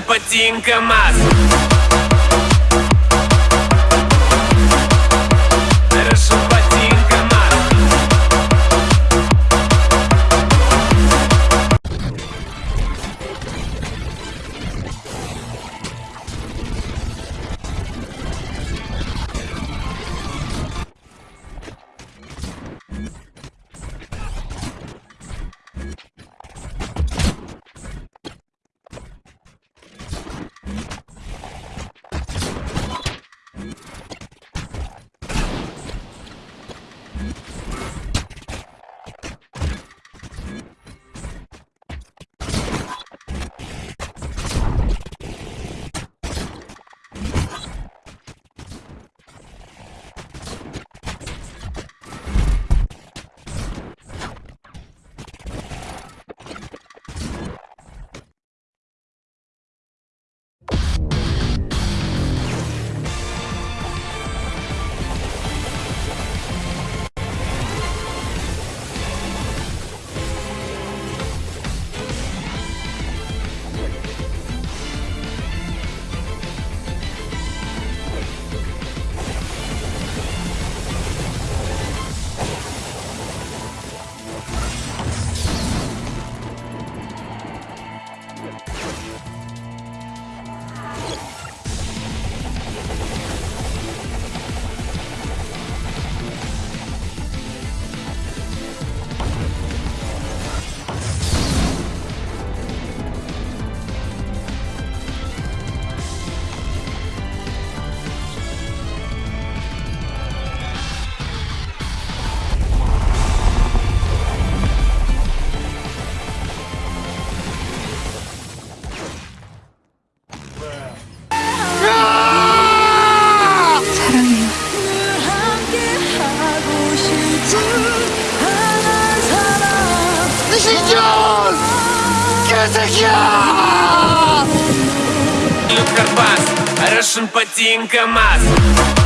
Патин КамАЗ Люк Карпас Russian Патин КамАЗ